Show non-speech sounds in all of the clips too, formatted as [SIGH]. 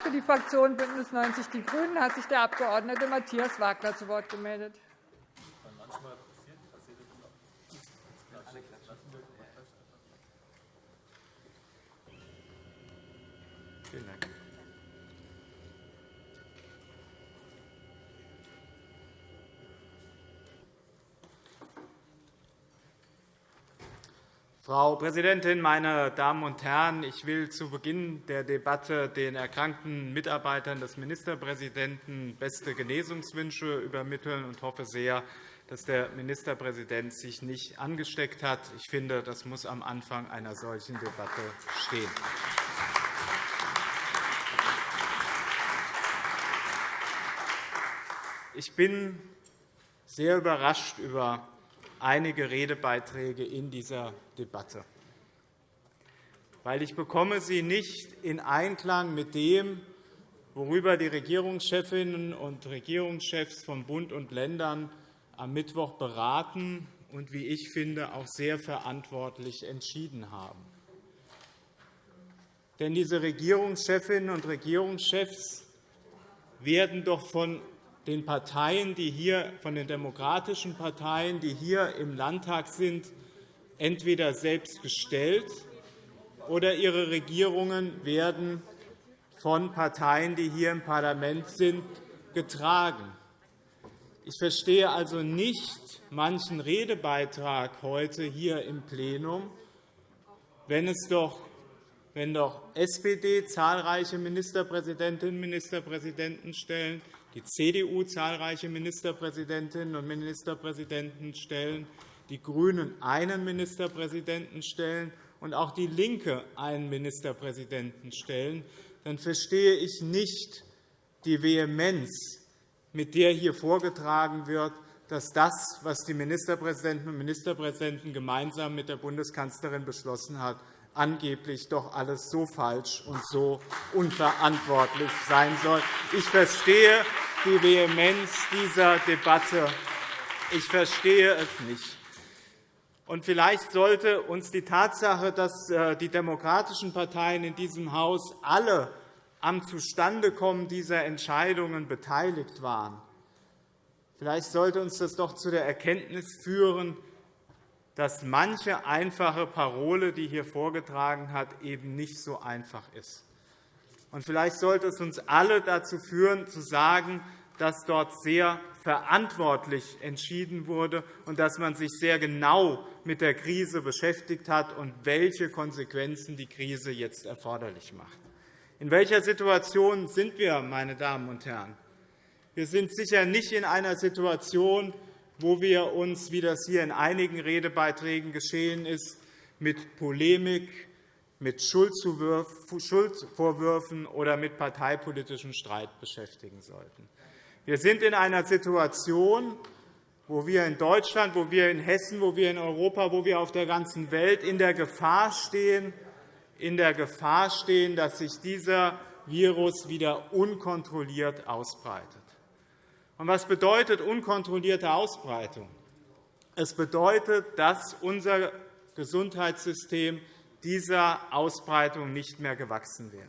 Für die Fraktion BÜNDNIS 90 die GRÜNEN hat sich der Abg. Matthias Wagner zu Wort gemeldet. Vielen Dank. Frau Präsidentin, meine Damen und Herren! Ich will zu Beginn der Debatte den erkrankten Mitarbeitern des Ministerpräsidenten beste Genesungswünsche übermitteln und hoffe sehr, dass der Ministerpräsident sich nicht angesteckt hat. Ich finde, das muss am Anfang einer solchen Debatte stehen. Ich bin sehr überrascht über einige Redebeiträge in dieser Debatte, weil ich bekomme sie nicht in Einklang mit dem, worüber die Regierungschefinnen und Regierungschefs von Bund und Ländern am Mittwoch beraten und, wie ich finde, auch sehr verantwortlich entschieden haben. Denn diese Regierungschefinnen und Regierungschefs werden doch von den Parteien, die hier, von den demokratischen Parteien, die hier im Landtag sind, entweder selbst gestellt oder ihre Regierungen werden von Parteien, die hier im Parlament sind, getragen. Ich verstehe also nicht manchen Redebeitrag heute hier im Plenum, wenn es doch wenn doch SPD zahlreiche Ministerpräsidentinnen und Ministerpräsidenten stellen, die CDU zahlreiche Ministerpräsidentinnen und Ministerpräsidenten stellen, die GRÜNEN einen Ministerpräsidenten stellen und auch DIE LINKE einen Ministerpräsidenten stellen, dann verstehe ich nicht die Vehemenz, mit der hier vorgetragen wird, dass das, was die Ministerpräsidenten und Ministerpräsidenten gemeinsam mit der Bundeskanzlerin beschlossen haben, angeblich doch alles so falsch und so unverantwortlich sein soll. Ich verstehe die Vehemenz dieser Debatte. Ich verstehe es nicht. Vielleicht sollte uns die Tatsache, dass äh, die demokratischen Parteien in diesem Haus alle am Zustandekommen dieser Entscheidungen beteiligt waren, vielleicht sollte uns das doch zu der Erkenntnis führen, dass manche einfache Parole, die hier vorgetragen hat, eben nicht so einfach ist. Und vielleicht sollte es uns alle dazu führen, zu sagen, dass dort sehr verantwortlich entschieden wurde und dass man sich sehr genau mit der Krise beschäftigt hat und welche Konsequenzen die Krise jetzt erforderlich macht. In welcher Situation sind wir, meine Damen und Herren? Wir sind sicher nicht in einer Situation, wo wir uns, wie das hier in einigen Redebeiträgen geschehen ist, mit Polemik, mit Schuldvorwürfen oder mit parteipolitischem Streit beschäftigen sollten. Wir sind in einer Situation, wo wir in Deutschland, wo wir in Hessen, wo wir in Europa, wo wir auf der ganzen Welt in der Gefahr stehen, in der Gefahr stehen dass sich dieser Virus wieder unkontrolliert ausbreitet. Und was bedeutet unkontrollierte Ausbreitung? Es bedeutet, dass unser Gesundheitssystem dieser Ausbreitung nicht mehr gewachsen wäre.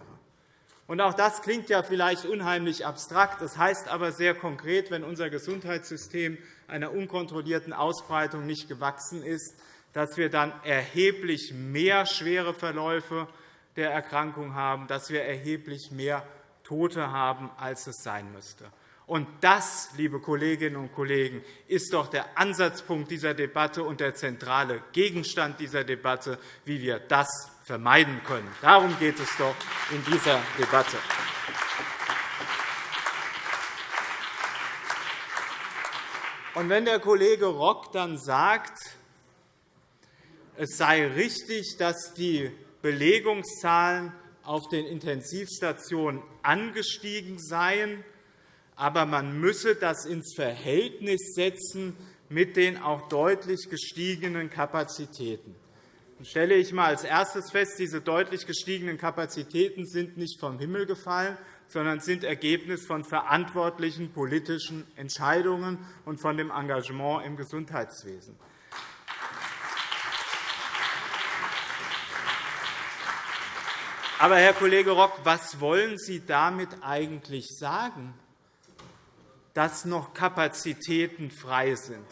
Und auch das klingt ja vielleicht unheimlich abstrakt. Das heißt aber sehr konkret, wenn unser Gesundheitssystem einer unkontrollierten Ausbreitung nicht gewachsen ist, dass wir dann erheblich mehr schwere Verläufe der Erkrankung haben, dass wir erheblich mehr Tote haben, als es sein müsste. Und das, liebe Kolleginnen und Kollegen, ist doch der Ansatzpunkt dieser Debatte und der zentrale Gegenstand dieser Debatte, wie wir das vermeiden können. Darum geht es doch in dieser Debatte. Und wenn der Kollege Rock dann sagt, es sei richtig, dass die Belegungszahlen auf den Intensivstationen angestiegen seien, aber man müsse das ins Verhältnis setzen mit den auch deutlich gestiegenen Kapazitäten. Dann stelle ich einmal als erstes fest, diese deutlich gestiegenen Kapazitäten sind nicht vom Himmel gefallen, sondern sind Ergebnis von verantwortlichen politischen Entscheidungen und von dem Engagement im Gesundheitswesen. Aber, Herr Kollege Rock, was wollen Sie damit eigentlich sagen, dass noch Kapazitäten frei sind?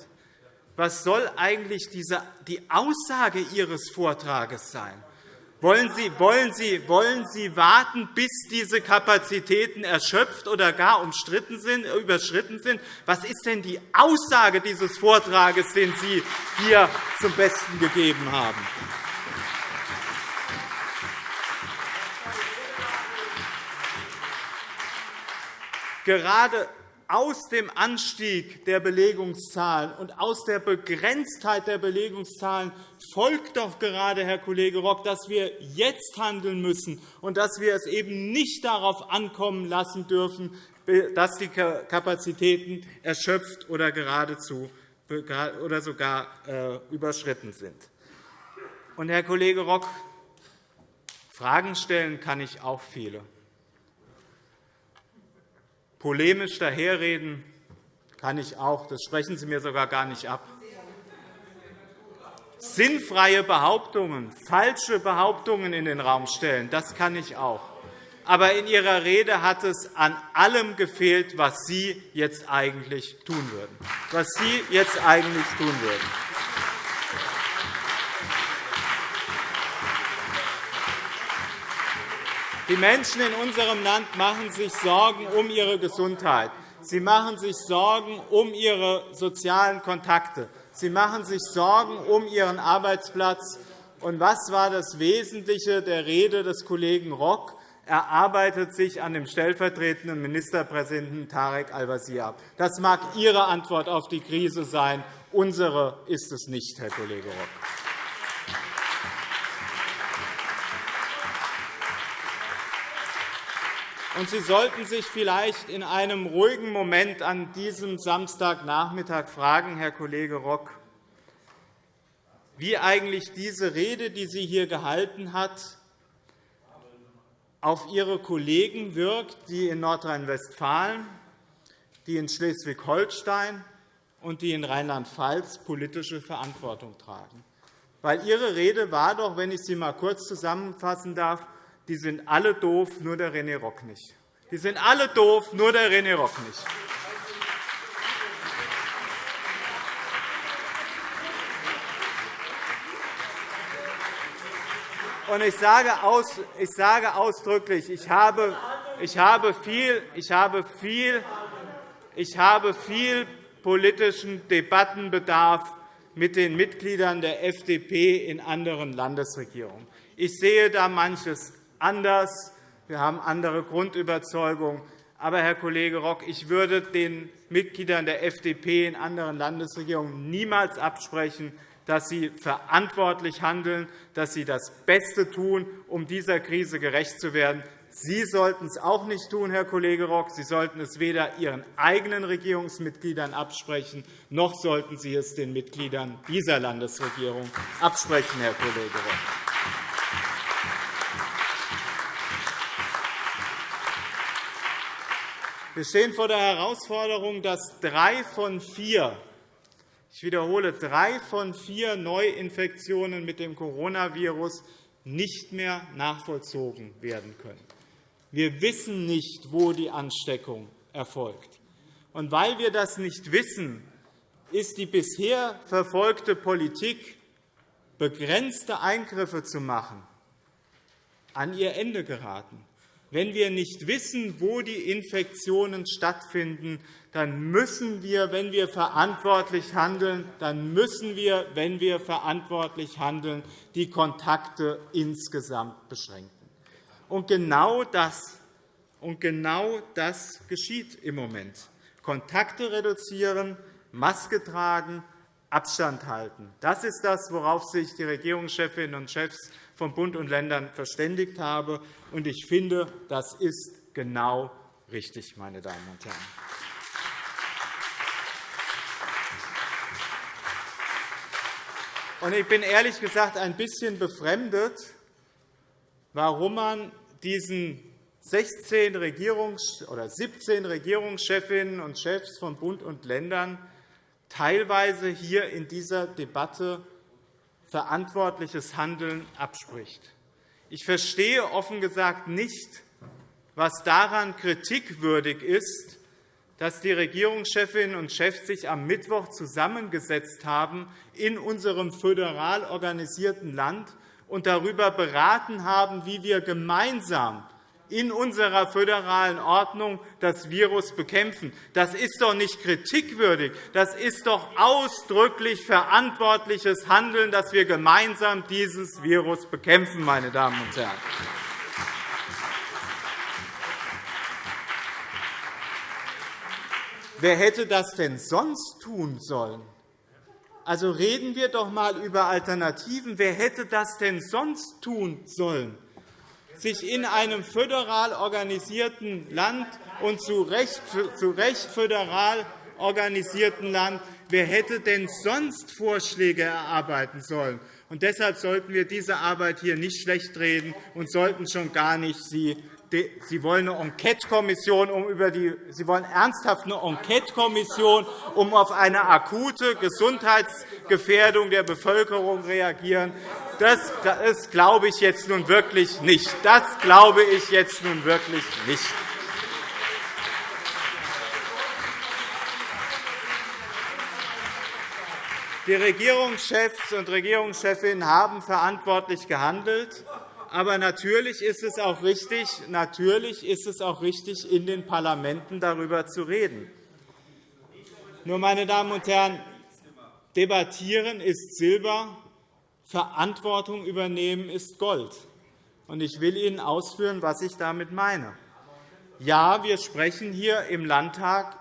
Was soll eigentlich die Aussage Ihres Vortrages sein? Wollen Sie, wollen, Sie, wollen Sie warten, bis diese Kapazitäten erschöpft oder gar umstritten sind, überschritten sind? Was ist denn die Aussage dieses Vortrages, den Sie hier zum Besten gegeben haben? Gerade aus dem Anstieg der Belegungszahlen und aus der Begrenztheit der Belegungszahlen folgt doch gerade, Herr Kollege Rock, dass wir jetzt handeln müssen und dass wir es eben nicht darauf ankommen lassen dürfen, dass die Kapazitäten erschöpft oder geradezu oder sogar äh, überschritten sind. Und, Herr Kollege Rock, Fragen stellen kann ich auch viele. Polemisch daherreden kann ich auch. Das sprechen Sie mir sogar gar nicht ab. Sinnfreie Behauptungen, falsche Behauptungen in den Raum stellen, das kann ich auch. Aber in Ihrer Rede hat es an allem gefehlt, was Sie jetzt eigentlich tun würden. Was Sie jetzt eigentlich tun würden. Die Menschen in unserem Land machen sich Sorgen um ihre Gesundheit. Sie machen sich Sorgen um ihre sozialen Kontakte. Sie machen sich Sorgen um ihren Arbeitsplatz. Und was war das Wesentliche der Rede des Kollegen Rock? Er arbeitet sich an dem stellvertretenden Ministerpräsidenten Tarek Al-Wazir ab. Das mag Ihre Antwort auf die Krise sein. Unsere ist es nicht, Herr Kollege Rock. Und Sie sollten sich vielleicht in einem ruhigen Moment an diesem Samstagnachmittag fragen, Herr Kollege Rock, wie eigentlich diese Rede, die sie hier gehalten hat, auf Ihre Kollegen wirkt, die in Nordrhein-Westfalen, die in Schleswig-Holstein und die in Rheinland-Pfalz politische Verantwortung tragen. Weil Ihre Rede war doch, wenn ich sie einmal kurz zusammenfassen darf, die sind alle doof, nur der René Rock nicht. Die sind alle doof, nur der René Rock nicht. Und ich sage, aus, ich sage ausdrücklich, ich habe, ich habe viel, ich habe viel, ich habe viel politischen Debattenbedarf mit den Mitgliedern der FDP in anderen Landesregierungen. Ich sehe da manches anders. Wir haben andere Grundüberzeugungen. Aber, Herr Kollege Rock, ich würde den Mitgliedern der FDP in anderen Landesregierungen niemals absprechen, dass sie verantwortlich handeln, dass sie das Beste tun, um dieser Krise gerecht zu werden. Sie sollten es auch nicht tun, Herr Kollege Rock. Sie sollten es weder Ihren eigenen Regierungsmitgliedern absprechen, noch sollten Sie es den Mitgliedern dieser Landesregierung absprechen, Herr Kollege Rock. Wir stehen vor der Herausforderung, dass drei von vier ich wiederhole, drei von vier Neuinfektionen mit dem Coronavirus nicht mehr nachvollzogen werden können. Wir wissen nicht, wo die Ansteckung erfolgt. Und weil wir das nicht wissen, ist die bisher verfolgte Politik, begrenzte Eingriffe zu machen, an ihr Ende geraten. Wenn wir nicht wissen, wo die Infektionen stattfinden, dann müssen wir, wenn wir verantwortlich handeln, dann müssen wir, wenn wir verantwortlich handeln, die Kontakte insgesamt beschränken. Und genau das, und genau das geschieht im Moment. Kontakte reduzieren, Maske tragen, Abstand halten. Das ist das, worauf sich die Regierungschefinnen und Chefs von Bund und Ländern verständigt habe. Und ich finde, das ist genau richtig, meine Damen und Herren. Ich bin ehrlich gesagt ein bisschen befremdet, warum man diesen 16 Regierungs oder 17 Regierungschefinnen und Chefs von Bund und Ländern teilweise hier in dieser Debatte verantwortliches Handeln abspricht. Ich verstehe offen gesagt nicht, was daran kritikwürdig ist, dass die Regierungschefinnen und Chefs sich am Mittwoch zusammengesetzt haben in unserem föderal organisierten Land und darüber beraten haben, wie wir gemeinsam in unserer föderalen Ordnung das Virus bekämpfen. Das ist doch nicht kritikwürdig. Das ist doch ausdrücklich verantwortliches Handeln, dass wir gemeinsam dieses Virus bekämpfen, meine Damen und Herren. Wer hätte das denn sonst tun sollen? Also reden wir doch einmal über Alternativen. Wer hätte das denn sonst tun sollen? Sich in einem föderal organisierten Land und zu Recht, zu Recht föderal organisierten Land, wer hätte denn sonst Vorschläge erarbeiten sollen? Und deshalb sollten wir diese Arbeit hier nicht schlechtreden und sollten schon gar nicht sie Sie wollen eine Enquete-Kommission, um über die, Sie wollen ernsthaft eine Enquete-Kommission, um auf eine akute Gesundheitsgefährdung der Bevölkerung reagieren. Das, das glaube ich jetzt nun wirklich nicht. Das glaube ich jetzt nun wirklich nicht. Die Regierungschefs und Regierungschefinnen haben verantwortlich gehandelt. Aber natürlich ist es auch richtig, natürlich ist es auch richtig in den Parlamenten darüber zu reden. Nur, meine Damen und Herren, debattieren ist Silber, Verantwortung übernehmen ist Gold. Ich will Ihnen ausführen, was ich damit meine. Ja, wir sprechen hier im Landtag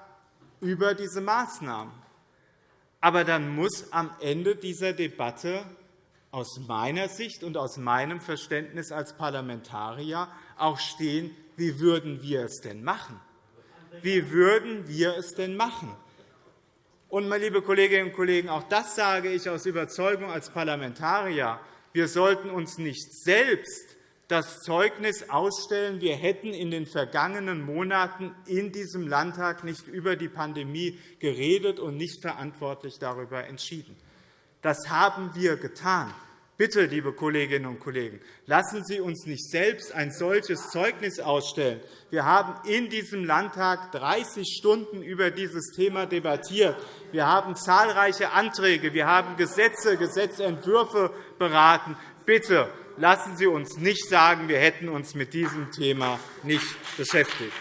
über diese Maßnahmen. Aber dann muss am Ende dieser Debatte aus meiner Sicht und aus meinem Verständnis als Parlamentarier auch stehen, wie würden wir es denn machen? Wie würden wir es denn machen? Und, meine liebe Kolleginnen und Kollegen, auch das sage ich aus Überzeugung als Parlamentarier. Wir sollten uns nicht selbst das Zeugnis ausstellen, wir hätten in den vergangenen Monaten in diesem Landtag nicht über die Pandemie geredet und nicht verantwortlich darüber entschieden. Das haben wir getan. Bitte, liebe Kolleginnen und Kollegen, lassen Sie uns nicht selbst ein solches Zeugnis ausstellen. Wir haben in diesem Landtag 30 Stunden über dieses Thema debattiert. Wir haben zahlreiche Anträge, wir haben Gesetze, Gesetzentwürfe beraten. Bitte lassen Sie uns nicht sagen, wir hätten uns mit diesem Thema nicht beschäftigt.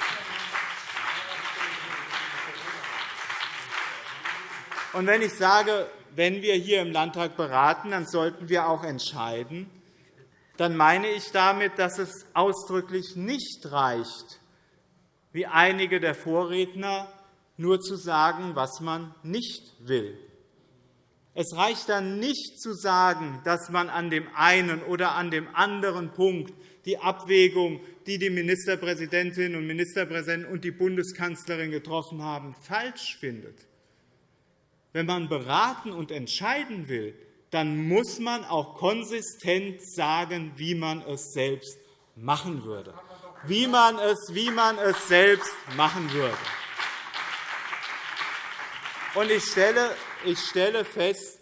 Und wenn ich sage, wenn wir hier im Landtag beraten, dann sollten wir auch entscheiden. Dann meine ich damit, dass es ausdrücklich nicht reicht, wie einige der Vorredner, nur zu sagen, was man nicht will. Es reicht dann nicht zu sagen, dass man an dem einen oder an dem anderen Punkt die Abwägung, die die Ministerpräsidentinnen und Ministerpräsidenten und die Bundeskanzlerin getroffen haben, falsch findet. Wenn man beraten und entscheiden will, dann muss man auch konsistent sagen, wie man es selbst machen würde. Wie man es, wie man es selbst machen würde. Und ich stelle, ich stelle fest,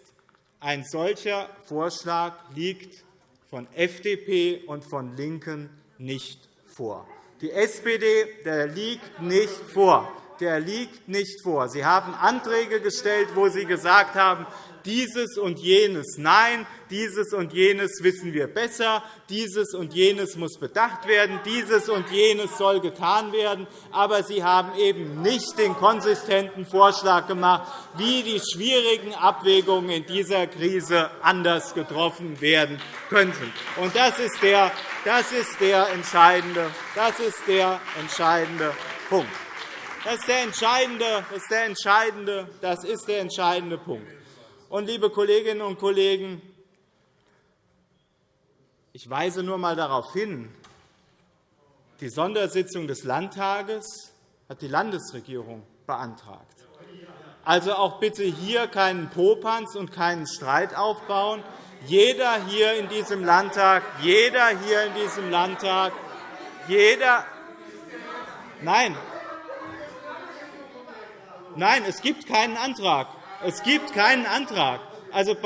ein solcher Vorschlag liegt von FDP und von LINKEN nicht vor. Die SPD der liegt nicht vor der liegt nicht vor. Sie haben Anträge gestellt, wo Sie gesagt haben, dieses und jenes nein, dieses und jenes wissen wir besser, dieses und jenes muss bedacht werden, dieses und jenes soll getan werden. Aber Sie haben eben nicht den konsistenten Vorschlag gemacht, wie die schwierigen Abwägungen in dieser Krise anders getroffen werden könnten. Das ist der, das ist der, entscheidende, das ist der entscheidende Punkt. Das ist der entscheidende, das ist der entscheidende, das ist der entscheidende Punkt. Und, liebe Kolleginnen und Kollegen, ich weise nur einmal darauf hin, die Sondersitzung des Landtages hat die Landesregierung beantragt. Also auch bitte hier keinen Popanz und keinen Streit aufbauen. Jeder hier in diesem Landtag, jeder hier in diesem Landtag, jeder Nein, Nein, es gibt keinen Antrag. Es gibt keinen Antrag. Also,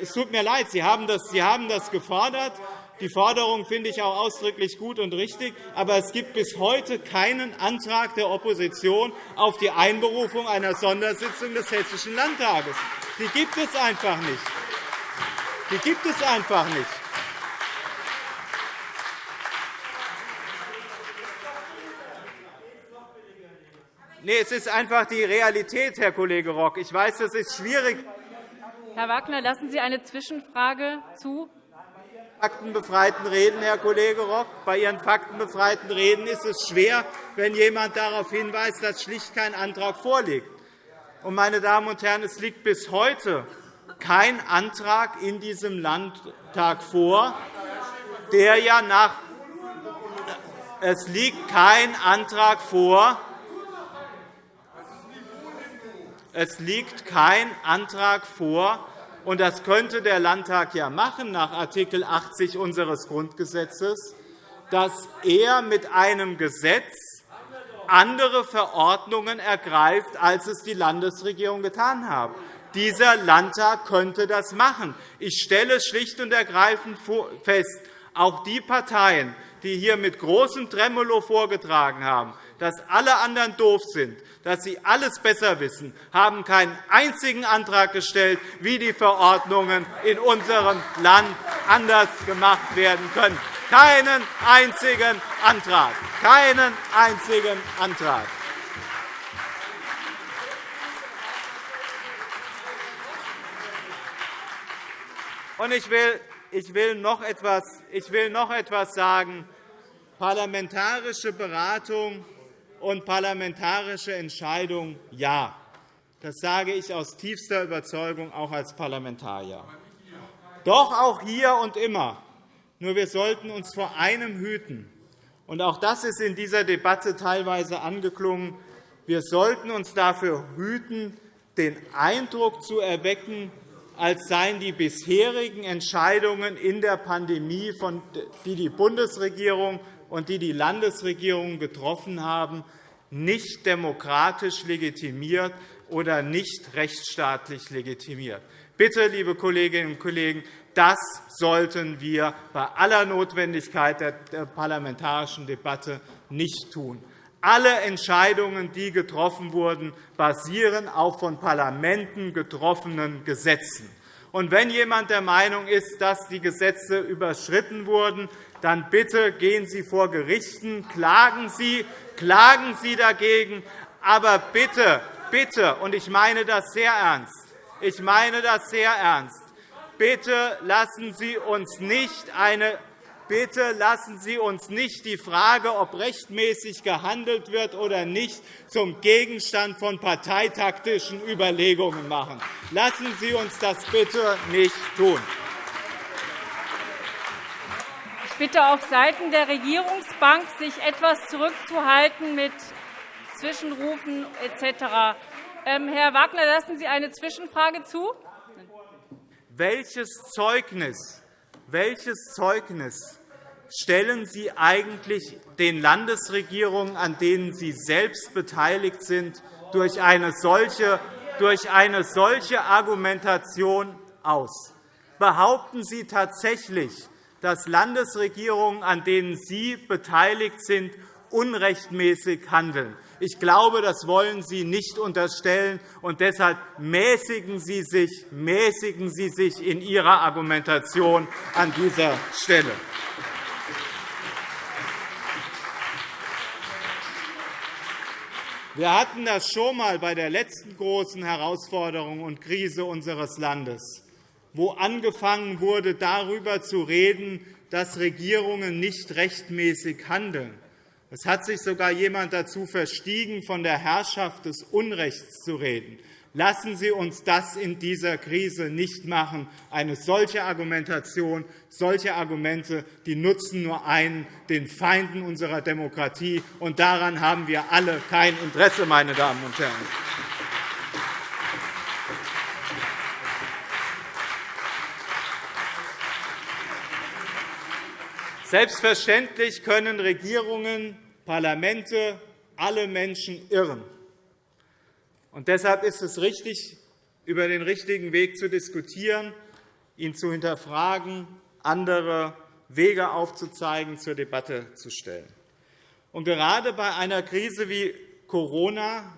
es tut mir leid, Sie haben das, Sie haben das gefordert. Die Forderung finde ich auch ausdrücklich gut und richtig. Aber es gibt bis heute keinen Antrag der Opposition auf die Einberufung einer Sondersitzung des Hessischen Landtages. Die gibt es einfach nicht. Die gibt es einfach nicht. Nee, es ist einfach die Realität, Herr Kollege Rock. Ich weiß, das ist schwierig. Herr Wagner, lassen Sie eine Zwischenfrage zu faktenbefreiten Reden, Herr Kollege Rock. Bei Ihren faktenbefreiten Reden ist es schwer, wenn jemand darauf hinweist, dass schlicht kein Antrag vorliegt. meine Damen und Herren, es liegt bis heute kein Antrag in diesem Landtag vor, der ja nach es liegt kein Antrag vor, es liegt kein Antrag vor, und das könnte der Landtag ja machen nach Art. 80 unseres Grundgesetzes, dass er mit einem Gesetz andere Verordnungen ergreift, als es die Landesregierung getan hat. Dieser Landtag könnte das machen. Ich stelle schlicht und ergreifend fest, auch die Parteien, die hier mit großem Tremolo vorgetragen haben, dass alle anderen doof sind, dass Sie alles besser wissen, haben keinen einzigen Antrag gestellt, wie die Verordnungen in unserem Land anders gemacht werden können. Keinen einzigen Antrag. Keinen einzigen Antrag. Und ich will, ich will, noch etwas, ich will noch etwas sagen. Parlamentarische Beratung und parlamentarische Entscheidung ja. Das sage ich aus tiefster Überzeugung auch als Parlamentarier. Doch auch hier und immer. Nur wir sollten uns vor einem hüten. Und auch das ist in dieser Debatte teilweise angeklungen. Wir sollten uns dafür hüten, den Eindruck zu erwecken, als seien die bisherigen Entscheidungen in der Pandemie, die die Bundesregierung und die die Landesregierungen getroffen haben, nicht demokratisch legitimiert oder nicht rechtsstaatlich legitimiert. Bitte, liebe Kolleginnen und Kollegen, das sollten wir bei aller Notwendigkeit der parlamentarischen Debatte nicht tun. Alle Entscheidungen, die getroffen wurden, basieren auf von Parlamenten getroffenen Gesetzen. Und wenn jemand der Meinung ist, dass die Gesetze überschritten wurden, dann bitte gehen Sie vor Gerichten, klagen Sie, klagen Sie dagegen. Aber bitte, bitte, und ich meine das sehr ernst, ich meine das sehr ernst, bitte lassen Sie uns nicht eine Bitte lassen Sie uns nicht die Frage, ob rechtmäßig gehandelt wird oder nicht, zum Gegenstand von parteitaktischen Überlegungen machen. Lassen Sie uns das bitte nicht tun. Bitte auf Seiten der Regierungsbank, sich etwas zurückzuhalten mit Zwischenrufen etc. Ähm, Herr Wagner, lassen Sie eine Zwischenfrage zu? Welches Zeugnis, welches Zeugnis stellen Sie eigentlich den Landesregierungen, an denen Sie selbst beteiligt sind, durch eine solche, durch eine solche Argumentation aus? Behaupten Sie tatsächlich, dass Landesregierungen, an denen Sie beteiligt sind, unrechtmäßig handeln. Ich glaube, das wollen Sie nicht unterstellen, und deshalb mäßigen Sie sich, mäßigen Sie sich in Ihrer Argumentation an dieser Stelle. Wir hatten das schon einmal bei der letzten großen Herausforderung und Krise unseres Landes wo angefangen wurde, darüber zu reden, dass Regierungen nicht rechtmäßig handeln. Es hat sich sogar jemand dazu verstiegen, von der Herrschaft des Unrechts zu reden. Lassen Sie uns das in dieser Krise nicht machen. Eine solche Argumentation, solche Argumente die nutzen nur einen, den Feinden unserer Demokratie. Und daran haben wir alle kein Interesse, meine Damen und Herren. Selbstverständlich können Regierungen, Parlamente, alle Menschen irren. Und deshalb ist es richtig, über den richtigen Weg zu diskutieren, ihn zu hinterfragen, andere Wege aufzuzeigen, zur Debatte zu stellen. Und gerade bei einer Krise wie Corona,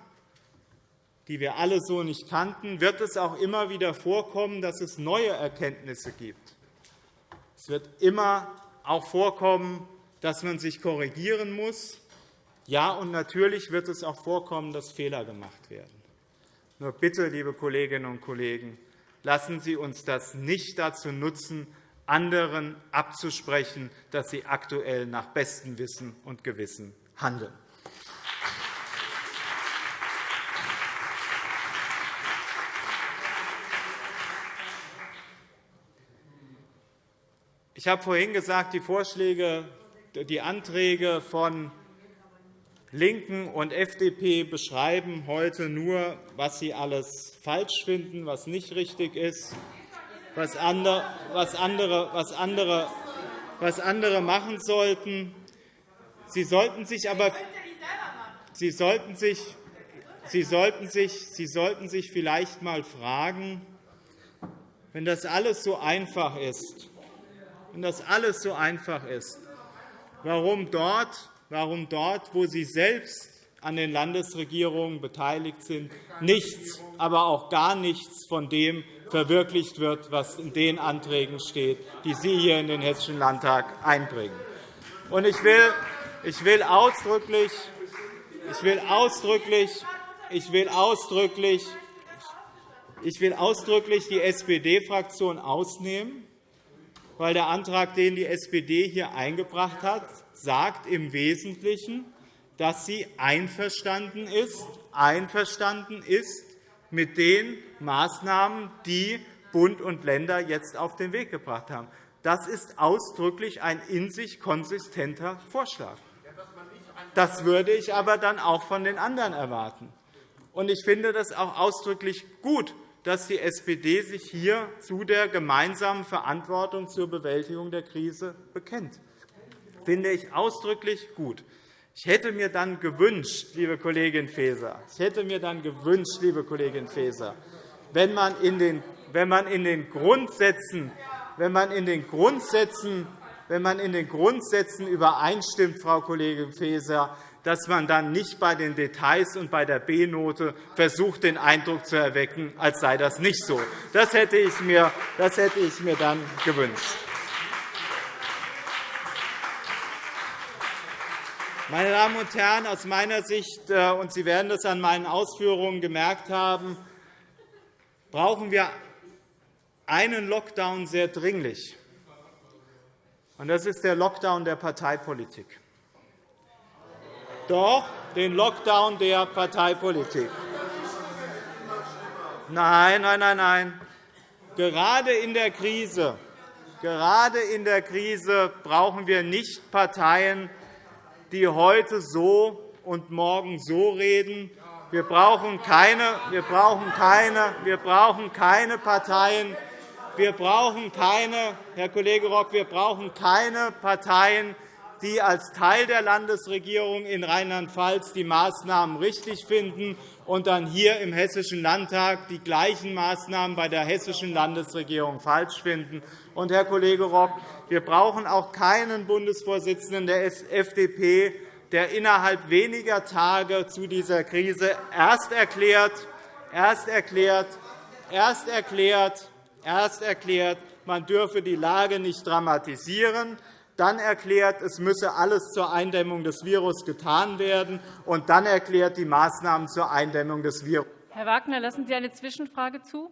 die wir alle so nicht kannten, wird es auch immer wieder vorkommen, dass es neue Erkenntnisse gibt. Es wird immer auch vorkommen, dass man sich korrigieren muss. Ja, und natürlich wird es auch vorkommen, dass Fehler gemacht werden. Nur bitte, liebe Kolleginnen und Kollegen, lassen Sie uns das nicht dazu nutzen, anderen abzusprechen, dass sie aktuell nach bestem Wissen und Gewissen handeln. Ich habe vorhin gesagt, die Vorschläge, die Anträge von LINKEN und FDP beschreiben heute nur, was sie alles falsch finden, was nicht richtig ist, was andere, was andere, was andere, was andere machen sollten. Sie sollten sich aber Sie sollten sich, Sie sollten sich, Sie sollten sich vielleicht einmal fragen, wenn das alles so einfach ist, wenn das alles so einfach ist, warum dort warum dort, wo Sie selbst an den Landesregierungen beteiligt sind, nichts, aber auch gar nichts von dem verwirklicht wird, was in den Anträgen steht, die Sie hier in den Hessischen Landtag einbringen. Ich will, ich will ausdrücklich, ich will ausdrücklich, ich will ausdrücklich, ich will ausdrücklich die SPD-Fraktion ausnehmen, weil der Antrag, den die SPD hier eingebracht hat, sagt im Wesentlichen, dass sie einverstanden ist, einverstanden ist mit den Maßnahmen, die Bund und Länder jetzt auf den Weg gebracht haben. Das ist ausdrücklich ein in sich konsistenter Vorschlag. Das würde ich aber dann auch von den anderen erwarten. Ich finde das auch ausdrücklich gut, dass die SPD sich hier zu der gemeinsamen Verantwortung zur Bewältigung der Krise bekennt finde ich ausdrücklich gut. Ich hätte mir dann gewünscht, liebe Kollegin Faeser, ich hätte mir dann gewünscht, liebe Kollegin Faeser, wenn man in den, wenn man in den Grundsätzen, wenn man in den Grundsätzen wenn man in den Grundsätzen übereinstimmt, Frau Kollegin Faeser, dass man dann nicht bei den Details und bei der B-Note versucht, den Eindruck zu erwecken, als sei das nicht so. Das hätte ich mir, das hätte ich mir dann gewünscht. Meine Damen und Herren, aus meiner Sicht, äh, und Sie werden das an meinen Ausführungen gemerkt haben, brauchen wir einen Lockdown sehr dringlich. Das ist der Lockdown der Parteipolitik. Doch, den Lockdown der Parteipolitik. Nein, nein, nein, nein. Gerade in der Krise, gerade in der Krise brauchen wir nicht Parteien, die heute so und morgen so reden. Wir brauchen keine, wir brauchen keine, wir brauchen keine Parteien, wir brauchen keine, Herr Kollege Rock, wir brauchen keine Parteien, die als Teil der Landesregierung in Rheinland-Pfalz die Maßnahmen richtig finden und dann hier im Hessischen Landtag die gleichen Maßnahmen bei der hessischen Landesregierung falsch finden. Und, Herr Kollege Rock, wir brauchen auch keinen Bundesvorsitzenden der FDP, der innerhalb weniger Tage zu dieser Krise erst erklärt, erst erklärt, erst erklärt, erst erklärt, man dürfe die Lage nicht dramatisieren, dann erklärt, es müsse alles zur Eindämmung des Virus getan werden, und dann erklärt die Maßnahmen zur Eindämmung des Virus. Herr Wagner, lassen Sie eine Zwischenfrage zu?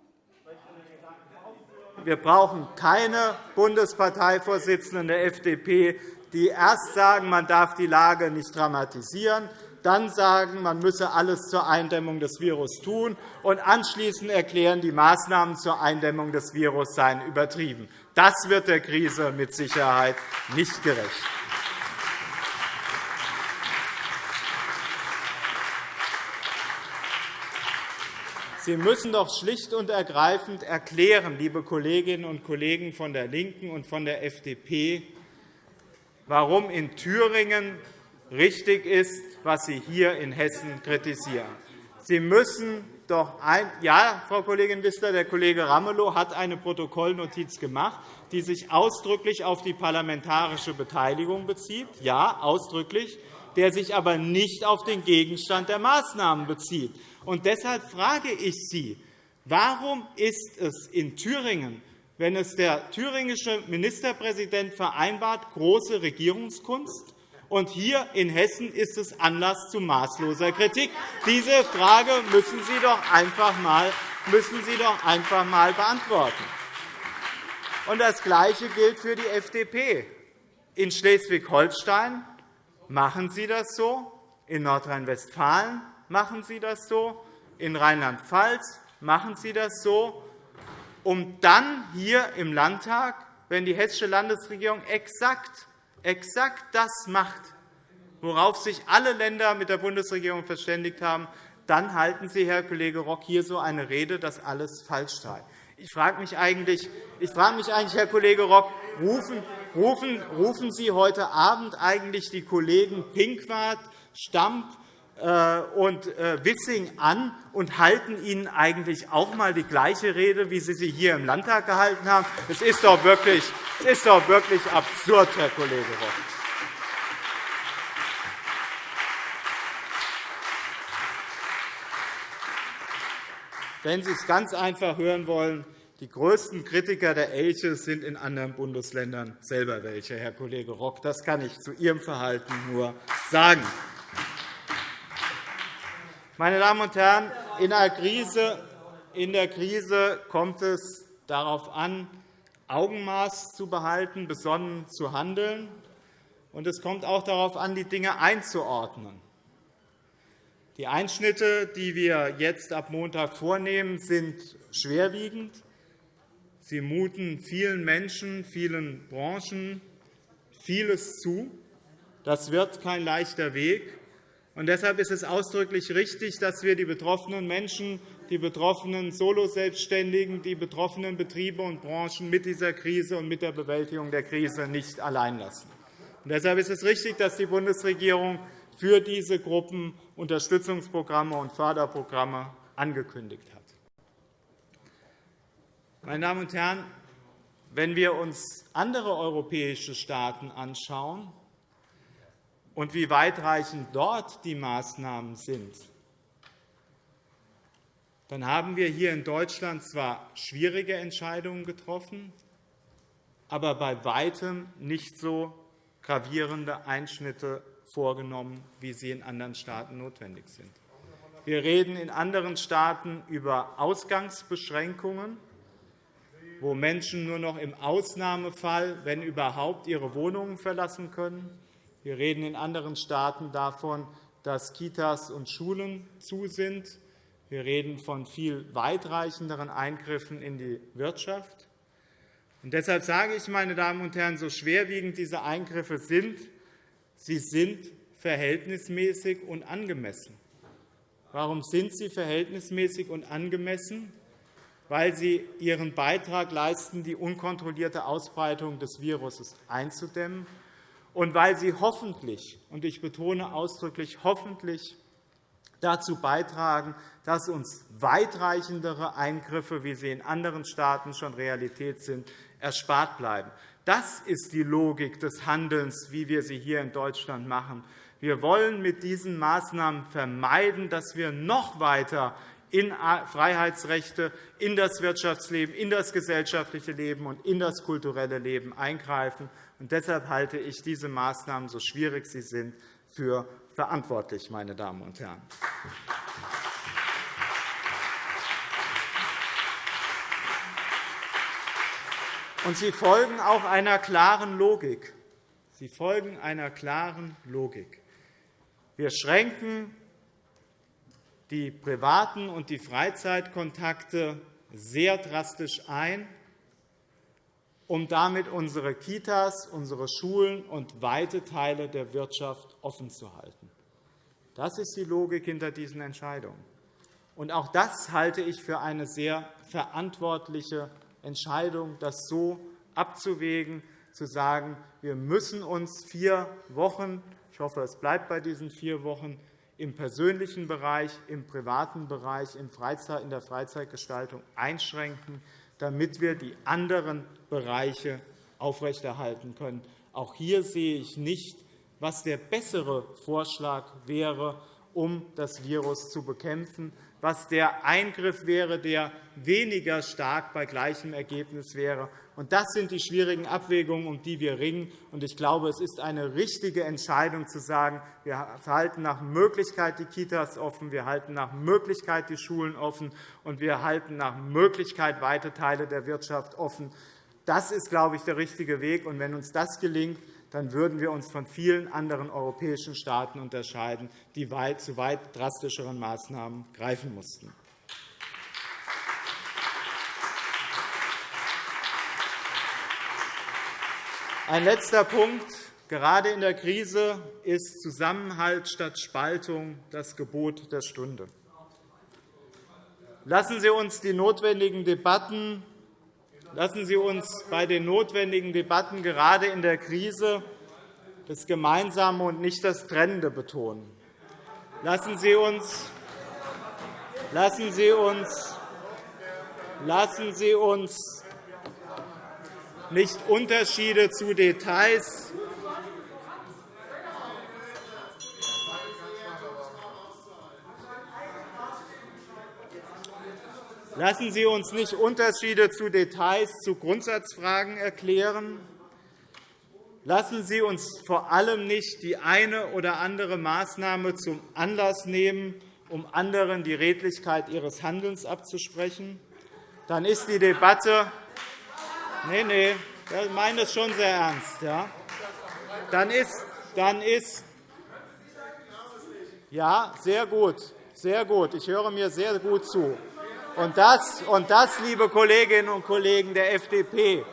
Wir brauchen keine Bundesparteivorsitzenden der FDP, die erst sagen, man darf die Lage nicht dramatisieren, dann sagen, man müsse alles zur Eindämmung des Virus tun, und anschließend erklären, die Maßnahmen zur Eindämmung des Virus seien übertrieben. Das wird der Krise mit Sicherheit nicht gerecht. Sie müssen doch schlicht und ergreifend erklären, liebe Kolleginnen und Kollegen von der LINKEN und von der FDP, warum in Thüringen richtig ist, was Sie hier in Hessen kritisieren. Sie müssen doch ein ja, Frau Kollegin Wissler, der Kollege Ramelow hat eine Protokollnotiz gemacht. die sich ausdrücklich auf die parlamentarische Beteiligung bezieht, ja, ausdrücklich, der sich aber nicht auf den Gegenstand der Maßnahmen bezieht. Und deshalb frage ich Sie, warum ist es in Thüringen, wenn es der thüringische Ministerpräsident vereinbart, große Regierungskunst, und hier in Hessen ist es Anlass zu maßloser Kritik. Diese Frage müssen Sie doch einfach einmal, müssen Sie doch einfach einmal beantworten. Und das Gleiche gilt für die FDP. In Schleswig-Holstein machen Sie das so, in Nordrhein-Westfalen machen Sie das so, in Rheinland-Pfalz machen Sie das so, um dann hier im Landtag, wenn die hessische Landesregierung exakt exakt das macht, worauf sich alle Länder mit der Bundesregierung verständigt haben, dann halten Sie, Herr Kollege Rock, hier so eine Rede, dass alles falsch sei. Ich frage mich eigentlich, ich frage mich eigentlich Herr Kollege Rock, rufen, rufen, rufen Sie heute Abend eigentlich die Kollegen Pinkwart, Stamp und äh, Wissing an und halten ihnen eigentlich auch einmal die gleiche Rede, wie Sie sie hier im Landtag gehalten haben. Das ist doch wirklich, das ist doch wirklich absurd, Herr Kollege Rock. Wenn Sie es ganz einfach hören wollen, die größten Kritiker der Elche sind in anderen Bundesländern selber welche, Herr Kollege Rock. Das kann ich zu Ihrem Verhalten nur sagen. Meine Damen und Herren, in der Krise, in der Krise kommt es darauf an, Augenmaß zu behalten, besonnen zu handeln. Und es kommt auch darauf an, die Dinge einzuordnen. Die Einschnitte, die wir jetzt ab Montag vornehmen, sind schwerwiegend. Sie muten vielen Menschen, vielen Branchen vieles zu. Das wird kein leichter Weg. Und deshalb ist es ausdrücklich richtig, dass wir die betroffenen Menschen, die betroffenen Soloselbstständigen, die betroffenen Betriebe und Branchen mit dieser Krise und mit der Bewältigung der Krise nicht allein lassen. Und deshalb ist es richtig, dass die Bundesregierung für diese Gruppen Unterstützungsprogramme und Förderprogramme angekündigt hat. Meine Damen und Herren, wenn wir uns andere europäische Staaten anschauen, und wie weitreichend dort die Maßnahmen sind, dann haben wir hier in Deutschland zwar schwierige Entscheidungen getroffen, aber bei weitem nicht so gravierende Einschnitte vorgenommen, wie sie in anderen Staaten notwendig sind. Wir reden in anderen Staaten über Ausgangsbeschränkungen, wo Menschen nur noch im Ausnahmefall, wenn überhaupt, ihre Wohnungen verlassen können. Wir reden in anderen Staaten davon, dass Kitas und Schulen zu sind. Wir reden von viel weitreichenderen Eingriffen in die Wirtschaft. Und deshalb sage ich, meine Damen und Herren, so schwerwiegend diese Eingriffe sind, sie sind verhältnismäßig und angemessen. Warum sind sie verhältnismäßig und angemessen? Weil sie ihren Beitrag leisten, die unkontrollierte Ausbreitung des Virus einzudämmen und weil sie hoffentlich, und ich betone ausdrücklich hoffentlich, dazu beitragen, dass uns weitreichendere Eingriffe, wie sie in anderen Staaten schon Realität sind, erspart bleiben. Das ist die Logik des Handelns, wie wir sie hier in Deutschland machen. Wir wollen mit diesen Maßnahmen vermeiden, dass wir noch weiter in Freiheitsrechte, in das Wirtschaftsleben, in das gesellschaftliche Leben und in das kulturelle Leben eingreifen. Und deshalb halte ich diese Maßnahmen, so schwierig sie sind, für verantwortlich. Meine Damen und Herren. Und sie folgen auch einer klaren Logik. Sie folgen einer klaren Logik. Wir schränken die privaten und die Freizeitkontakte sehr drastisch ein um damit unsere Kitas, unsere Schulen und weite Teile der Wirtschaft offen zu halten. Das ist die Logik hinter diesen Entscheidungen. Und auch das halte ich für eine sehr verantwortliche Entscheidung, das so abzuwägen, zu sagen, wir müssen uns vier Wochen – ich hoffe, es bleibt bei diesen vier Wochen – im persönlichen Bereich, im privaten Bereich, in der Freizeitgestaltung einschränken, damit wir die anderen Bereiche aufrechterhalten können. Auch hier sehe ich nicht, was der bessere Vorschlag wäre, um das Virus zu bekämpfen, was der Eingriff wäre, der weniger stark bei gleichem Ergebnis wäre. Das sind die schwierigen Abwägungen, um die wir ringen. Ich glaube, es ist eine richtige Entscheidung, zu sagen, wir halten nach Möglichkeit die Kitas offen, wir halten nach Möglichkeit die Schulen offen, und wir halten nach Möglichkeit weite Teile der Wirtschaft offen. Das ist, glaube ich, der richtige Weg. wenn uns das gelingt, dann würden wir uns von vielen anderen europäischen Staaten unterscheiden, die zu weit drastischeren Maßnahmen greifen mussten. Ein letzter Punkt. Gerade in der Krise ist Zusammenhalt statt Spaltung das Gebot der Stunde. Lassen Sie uns die notwendigen Debatten Lassen Sie uns bei den notwendigen Debatten gerade in der Krise das Gemeinsame und nicht das Trennende betonen. Lassen Sie uns, lassen Sie uns, lassen Sie uns nicht Unterschiede zu Details Lassen Sie uns nicht Unterschiede zu Details zu Grundsatzfragen erklären. Lassen Sie uns vor allem nicht die eine oder andere Maßnahme zum Anlass nehmen, um anderen die Redlichkeit ihres Handelns abzusprechen. Dann ist die Debatte Nein, nein, ich meine das schon sehr ernst. Ja? Dann ist, dann ist ja, sehr gut, sehr gut. Ich höre mir sehr gut zu. Und das, und das, liebe Kolleginnen und Kollegen der FDP,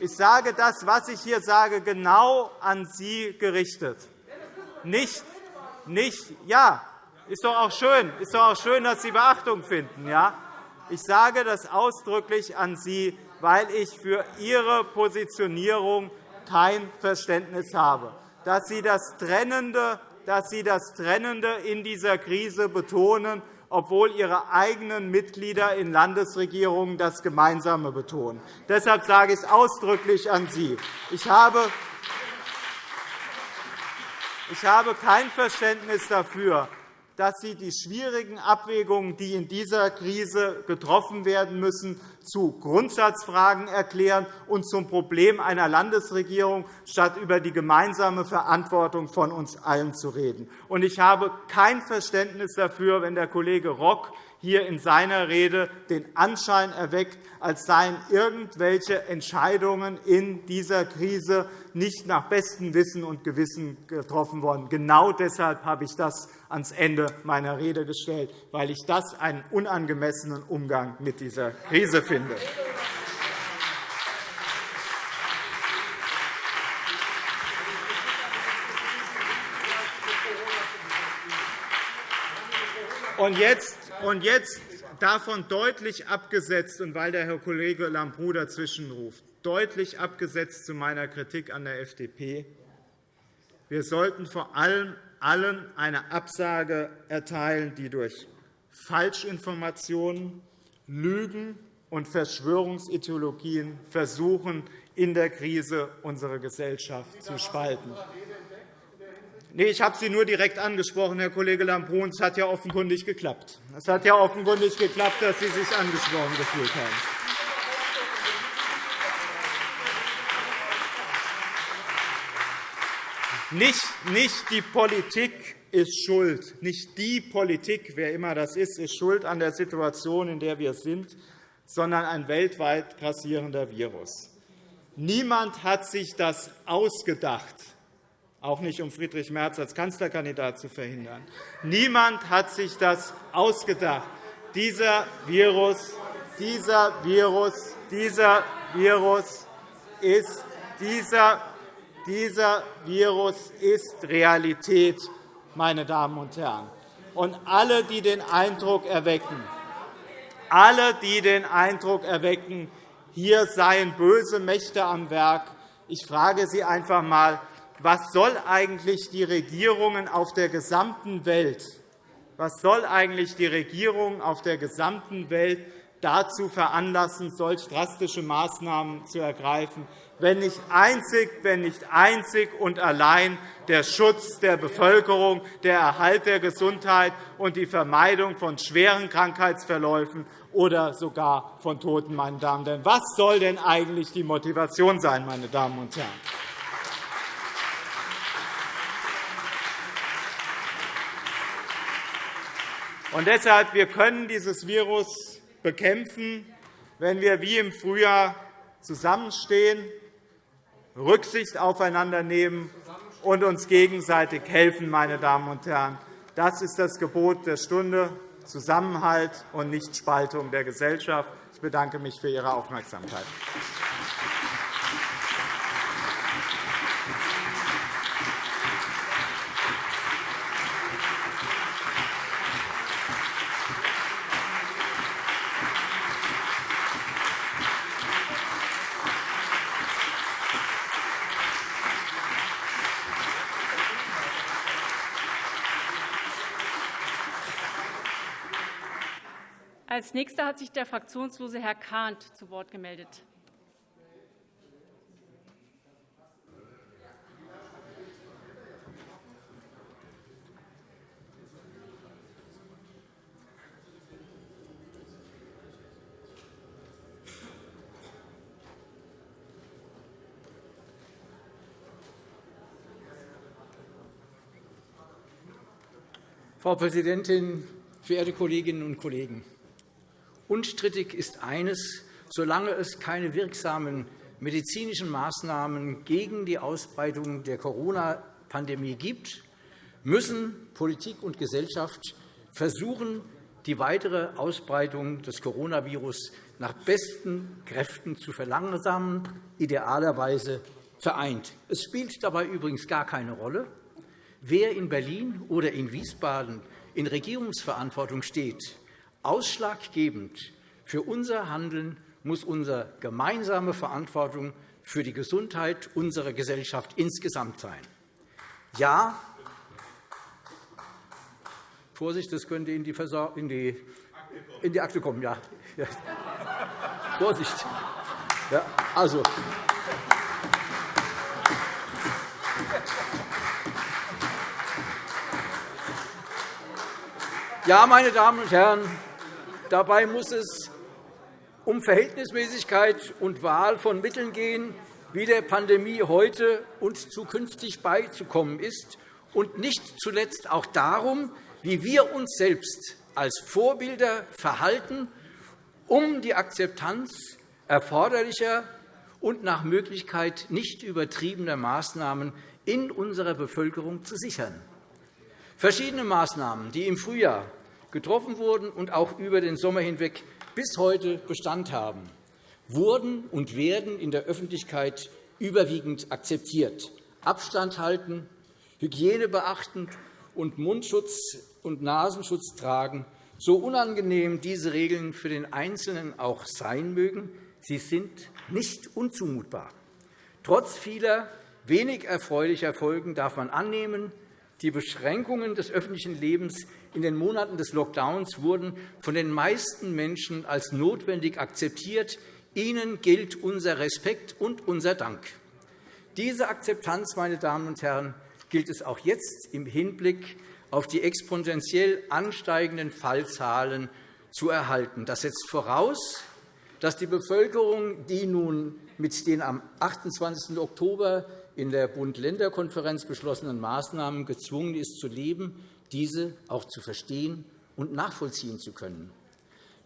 ich sage das, was ich hier sage, genau an Sie gerichtet. Nicht, nicht, ja, ist doch auch schön, ist doch auch schön, dass Sie Beachtung finden. Ja? Ich sage das ausdrücklich an Sie, weil ich für Ihre Positionierung kein Verständnis habe, dass Sie das Trennende, dass Sie das Trennende in dieser Krise betonen obwohl Ihre eigenen Mitglieder in Landesregierungen das Gemeinsame betonen. Deshalb sage ich es ausdrücklich an Sie. Ich habe ich habe kein Verständnis dafür, dass Sie die schwierigen Abwägungen, die in dieser Krise getroffen werden müssen, zu Grundsatzfragen erklären und zum Problem einer Landesregierung, statt über die gemeinsame Verantwortung von uns allen zu reden. Ich habe kein Verständnis dafür, wenn der Kollege Rock hier in seiner Rede den Anschein erweckt, als seien irgendwelche Entscheidungen in dieser Krise nicht nach bestem Wissen und Gewissen getroffen worden. Genau deshalb habe ich das ans Ende meiner Rede gestellt, weil ich das einen unangemessenen Umgang mit dieser Krise finde. Und jetzt, und jetzt davon deutlich abgesetzt, und weil der Herr Kollege Lambrou dazwischenruft, deutlich abgesetzt zu meiner Kritik an der FDP. Wir sollten vor allem allen eine Absage erteilen, die durch Falschinformationen, Lügen und Verschwörungsideologien versuchen, in der Krise unsere Gesellschaft zu spalten. Nee, ich habe Sie nur direkt angesprochen, Herr Kollege Lambrou. Es hat ja offenkundig geklappt. Es hat ja offenkundig geklappt, dass Sie sich angesprochen gefühlt haben. Nicht, nicht die Politik ist schuld. Nicht die Politik, wer immer das ist, ist schuld an der Situation, in der wir sind, sondern ein weltweit grassierender Virus. Niemand hat sich das ausgedacht, auch nicht um Friedrich Merz als Kanzlerkandidat zu verhindern. Niemand hat sich das ausgedacht. Dieser Virus, dieser Virus, dieser Virus ist dieser dieser Virus ist Realität, meine Damen und Herren. Und alle, die den Eindruck erwecken, alle, die den Eindruck erwecken, hier seien böse Mächte am Werk, ich frage Sie einfach einmal, was soll eigentlich die Regierungen auf der gesamten Welt, was soll eigentlich die Regierung auf der gesamten Welt dazu veranlassen, solch drastische Maßnahmen zu ergreifen, wenn nicht einzig, wenn nicht einzig und allein der Schutz der Bevölkerung, der Erhalt der Gesundheit und die Vermeidung von schweren Krankheitsverläufen oder sogar von Toten. Meine Damen Herren. Was soll denn eigentlich die Motivation sein, meine Damen und Herren? Und deshalb, wir können dieses Virus bekämpfen, wenn wir wie im Frühjahr zusammenstehen, Rücksicht aufeinander nehmen und uns gegenseitig helfen. Meine Damen und Herren. Das ist das Gebot der Stunde, Zusammenhalt und nicht Spaltung der Gesellschaft. Ich bedanke mich für Ihre Aufmerksamkeit. Als Nächster hat sich der fraktionslose Herr Kahnt zu Wort gemeldet. Frau Präsidentin, verehrte Kolleginnen und Kollegen! Unstrittig ist eines, solange es keine wirksamen medizinischen Maßnahmen gegen die Ausbreitung der Corona-Pandemie gibt, müssen Politik und Gesellschaft versuchen, die weitere Ausbreitung des Coronavirus nach besten Kräften zu verlangsamen, idealerweise vereint. Es spielt dabei übrigens gar keine Rolle, wer in Berlin oder in Wiesbaden in Regierungsverantwortung steht. Ausschlaggebend für unser Handeln muss unsere gemeinsame Verantwortung für die Gesundheit unserer Gesellschaft insgesamt sein. Ja, Vorsicht, das könnte in die, in die, in die Akte kommen. Ja. ja. Vorsicht. Ja, also, ja, meine Damen und Herren, Dabei muss es um Verhältnismäßigkeit und Wahl von Mitteln gehen, wie der Pandemie heute und zukünftig beizukommen ist, und nicht zuletzt auch darum, wie wir uns selbst als Vorbilder verhalten, um die Akzeptanz erforderlicher und nach Möglichkeit nicht übertriebener Maßnahmen in unserer Bevölkerung zu sichern. Verschiedene Maßnahmen, die im Frühjahr getroffen wurden und auch über den Sommer hinweg bis heute Bestand haben, wurden und werden in der Öffentlichkeit überwiegend akzeptiert. Abstand halten, Hygiene beachten und Mundschutz und Nasenschutz tragen, so unangenehm diese Regeln für den Einzelnen auch sein mögen, sie sind nicht unzumutbar. Trotz vieler wenig erfreulicher Folgen darf man annehmen, die Beschränkungen des öffentlichen Lebens in den Monaten des Lockdowns wurden von den meisten Menschen als notwendig akzeptiert. Ihnen gilt unser Respekt und unser Dank. Diese Akzeptanz, meine Damen und Herren, gilt es auch jetzt im Hinblick auf die exponentiell ansteigenden Fallzahlen zu erhalten. Das setzt voraus, dass die Bevölkerung, die nun mit den am 28. Oktober in der Bund-Länder-Konferenz beschlossenen Maßnahmen gezwungen ist, zu leben, diese auch zu verstehen und nachvollziehen zu können.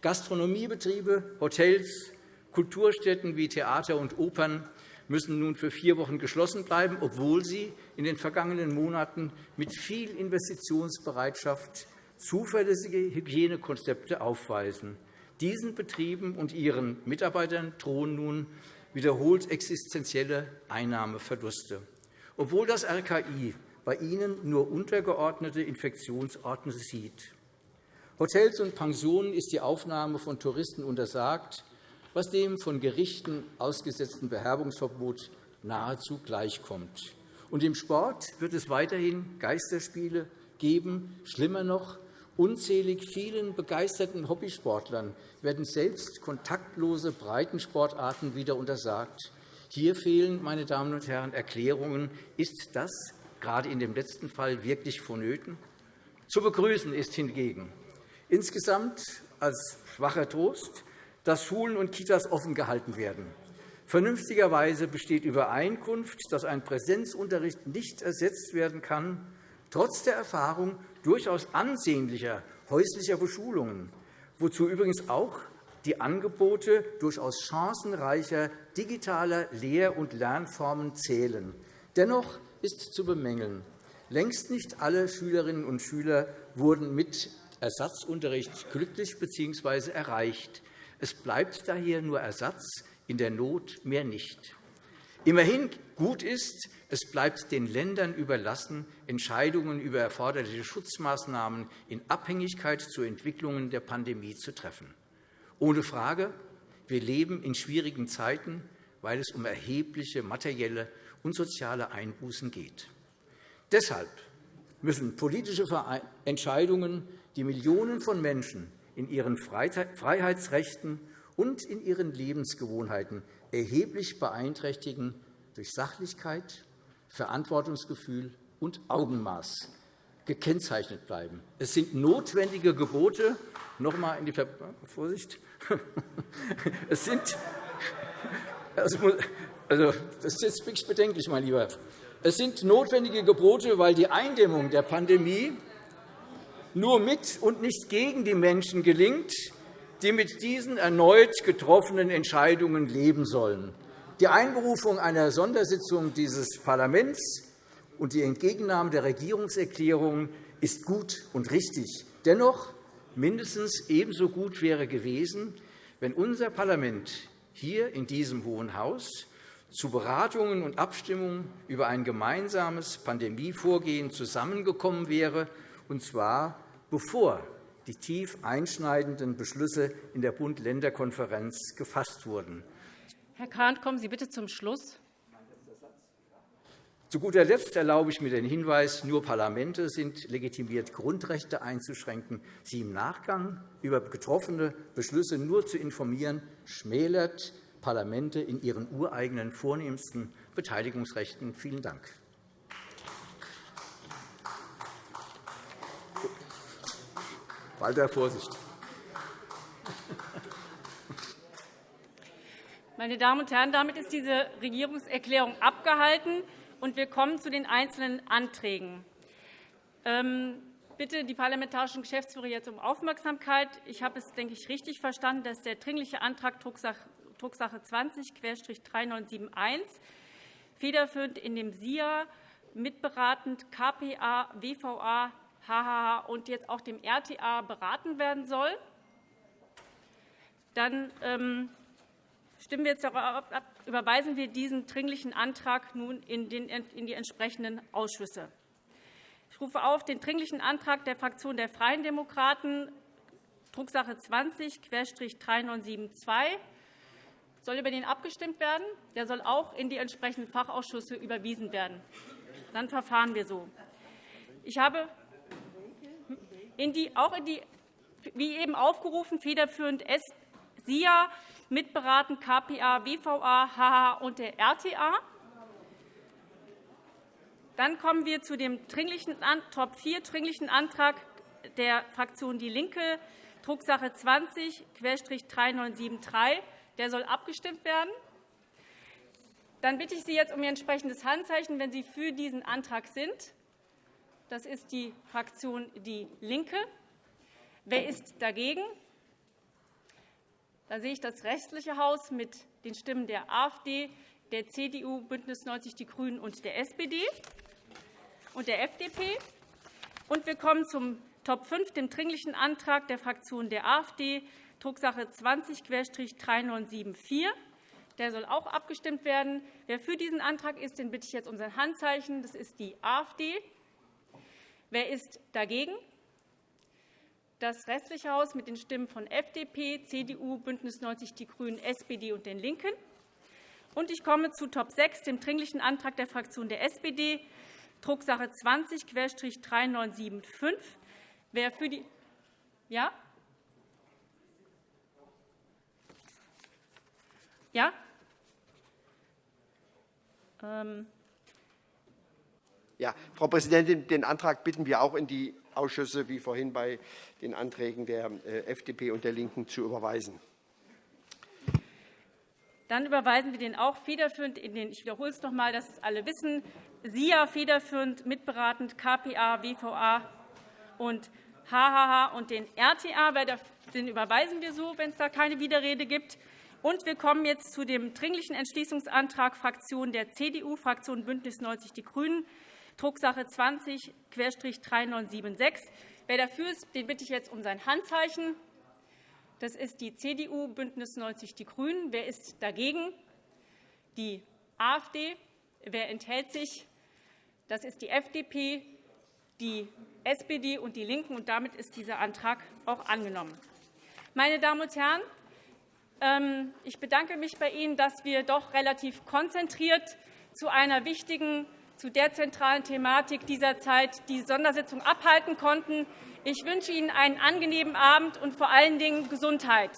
Gastronomiebetriebe, Hotels, Kulturstätten wie Theater und Opern müssen nun für vier Wochen geschlossen bleiben, obwohl sie in den vergangenen Monaten mit viel Investitionsbereitschaft zuverlässige Hygienekonzepte aufweisen. Diesen Betrieben und ihren Mitarbeitern drohen nun wiederholt existenzielle Einnahmeverluste. Obwohl das RKI bei ihnen nur untergeordnete Infektionsorte sieht. Hotels und Pensionen ist die Aufnahme von Touristen untersagt, was dem von Gerichten ausgesetzten Beherbungsverbot nahezu gleichkommt. Und Im Sport wird es weiterhin Geisterspiele geben, schlimmer noch, Unzählig vielen begeisterten Hobbysportlern werden selbst kontaktlose Breitensportarten wieder untersagt. Hier fehlen, meine Damen und Herren, Erklärungen. Ist das gerade in dem letzten Fall wirklich vonnöten? Zu begrüßen ist hingegen insgesamt als schwacher Trost, dass Schulen und Kitas offen gehalten werden. Vernünftigerweise besteht Übereinkunft, dass ein Präsenzunterricht nicht ersetzt werden kann, trotz der Erfahrung durchaus ansehnlicher häuslicher Beschulungen, wozu übrigens auch die Angebote durchaus chancenreicher digitaler Lehr- und Lernformen zählen. Dennoch ist zu bemängeln, längst nicht alle Schülerinnen und Schüler wurden mit Ersatzunterricht glücklich bzw. erreicht. Es bleibt daher nur Ersatz, in der Not mehr nicht. Immerhin gut ist, es bleibt den Ländern überlassen, Entscheidungen über erforderliche Schutzmaßnahmen in Abhängigkeit zu Entwicklungen der Pandemie zu treffen. Ohne Frage, wir leben in schwierigen Zeiten, weil es um erhebliche materielle und soziale Einbußen geht. Deshalb müssen politische Entscheidungen, die Millionen von Menschen in ihren Freiheitsrechten und in ihren Lebensgewohnheiten erheblich beeinträchtigen, durch Sachlichkeit, Verantwortungsgefühl und Augenmaß gekennzeichnet bleiben. Es sind notwendige Gebote. Noch einmal in die Ver Vorsicht. [LAUGHS] Es sind, [LAUGHS] also, das ist wirklich bedenklich, mein Lieber. Es sind notwendige Gebote, weil die Eindämmung der Pandemie nur mit und nicht gegen die Menschen gelingt, die mit diesen erneut getroffenen Entscheidungen leben sollen. Die Einberufung einer Sondersitzung dieses Parlaments und die Entgegennahme der Regierungserklärung ist gut und richtig. Dennoch mindestens ebenso gut wäre gewesen, wenn unser Parlament hier in diesem Hohen Haus zu Beratungen und Abstimmungen über ein gemeinsames Pandemievorgehen zusammengekommen wäre, und zwar bevor die tief einschneidenden Beschlüsse in der Bund-Länder-Konferenz gefasst wurden. Herr Kahnt, kommen Sie bitte zum Schluss. Zu guter Letzt erlaube ich mir den Hinweis, nur Parlamente sind legitimiert, Grundrechte einzuschränken. Sie im Nachgang über getroffene Beschlüsse nur zu informieren, schmälert Parlamente in ihren ureigenen vornehmsten Beteiligungsrechten. Vielen Dank. Walter, Vorsicht. Meine Damen und Herren, damit ist diese Regierungserklärung abgehalten, und wir kommen zu den einzelnen Anträgen. Ähm, bitte die parlamentarischen Geschäftsführer jetzt um Aufmerksamkeit. Ich habe es, denke ich, richtig verstanden, dass der Dringliche Antrag Drucksache 20-3971 federführend in dem SIA mitberatend KPA, WVA, HHH und jetzt auch dem RTA beraten werden soll. Dann ähm, stimmen wir jetzt darauf ab, überweisen wir diesen Dringlichen Antrag nun in die entsprechenden Ausschüsse. Ich rufe auf den Dringlichen Antrag der Fraktion der Freien Demokraten, Drucksache 20-3972. Soll über den abgestimmt werden? Der soll auch in die entsprechenden Fachausschüsse überwiesen werden. Dann verfahren wir so. Ich habe in die, auch in die, wie eben aufgerufen, federführend SIA, mitberaten KPA, WVA, HH und der RTA. Dann kommen wir zu dem dringlichen, Top 4 dringlichen Antrag der Fraktion DIE LINKE, Drucksache 20-3973. Der soll abgestimmt werden. Dann bitte ich Sie jetzt um Ihr entsprechendes Handzeichen, wenn Sie für diesen Antrag sind. Das ist die Fraktion DIE LINKE. Wer ist dagegen? Da sehe ich das restliche Haus mit den Stimmen der AfD, der CDU, BÜNDNIS 90 die GRÜNEN und der SPD und der FDP. Und wir kommen zum Top 5, dem Dringlichen Antrag der Fraktion der AfD, Drucksache 20-3974. Der soll auch abgestimmt werden. Wer für diesen Antrag ist, den bitte ich jetzt um sein Handzeichen. Das ist die AfD. Wer ist dagegen? Das restliche Haus mit den Stimmen von FDP, CDU, BÜNDNIS 90 die GRÜNEN, SPD und den LINKEN. Und ich komme zu Top 6, dem Dringlichen Antrag der Fraktion der SPD, Drucksache 20-3975. Wer für die Ja? Ja? Ähm. Ja, Frau Präsidentin, den Antrag bitten wir auch in die Ausschüsse, wie vorhin bei den Anträgen der äh, FDP und der LINKEN, zu überweisen. Dann überweisen wir den auch federführend in den, ich wiederhole es noch einmal, dass es alle wissen, SIA federführend mitberatend, KPA, WVA und HHH und den RTA. Den überweisen wir so, wenn es da keine Widerrede gibt. Und wir kommen jetzt zu dem Dringlichen Entschließungsantrag Fraktion der CDU, Fraktion BÜNDNIS 90 die GRÜNEN, Drucksache 20-3976. Wer dafür ist, den bitte ich jetzt um sein Handzeichen. Das ist die CDU, BÜNDNIS 90 die GRÜNEN. Wer ist dagegen? Die AfD. Wer enthält sich? Das ist die FDP, die SPD und die LINKEN. Und damit ist dieser Antrag auch angenommen. Meine Damen und Herren, ich bedanke mich bei Ihnen, dass wir doch relativ konzentriert zu einer wichtigen zu der zentralen Thematik dieser Zeit die Sondersitzung abhalten konnten. Ich wünsche Ihnen einen angenehmen Abend und vor allen Dingen Gesundheit.